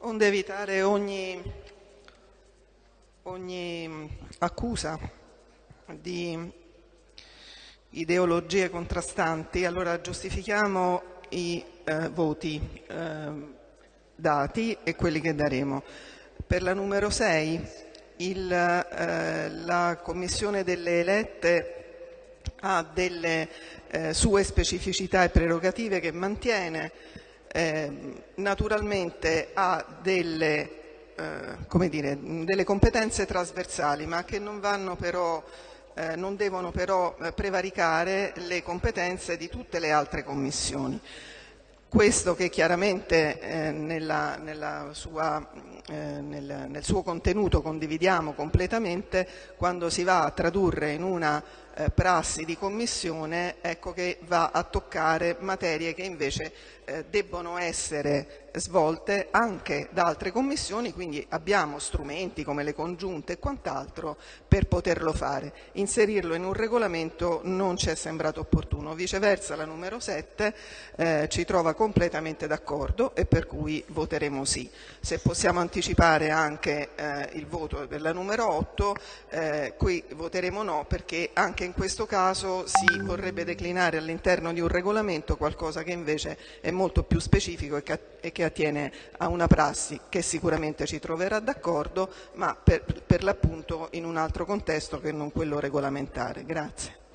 onde evitare ogni, ogni accusa di ideologie contrastanti, allora giustifichiamo i eh, voti eh, dati e quelli che daremo. Per la numero 6 il, eh, la Commissione delle elette ha delle eh, sue specificità e prerogative che mantiene, eh, naturalmente ha delle, eh, dire, delle, competenze trasversali ma che non, però, eh, non devono però eh, prevaricare le competenze di tutte le altre commissioni. Questo che chiaramente eh, nella, nella sua, nel, nel, suo contenuto condividiamo completamente, quando si va a tradurre in una eh, prassi di commissione ecco che va a toccare materie che invece eh, debbono essere svolte anche da altre commissioni, quindi abbiamo strumenti come le congiunte e quant'altro per poterlo fare. Inserirlo in un regolamento non ci è sembrato opportuno, viceversa la numero 7 eh, ci trova completamente d'accordo e per cui voteremo sì. Se possiamo anticipare anche eh, il voto per la numero 8, eh, qui voteremo no perché anche in questo caso si vorrebbe declinare all'interno di un regolamento qualcosa che invece è molto più specifico e che, e che attiene a una prassi che sicuramente ci troverà d'accordo, ma per, per l'appunto in un altro contesto che non quello regolamentare. Grazie.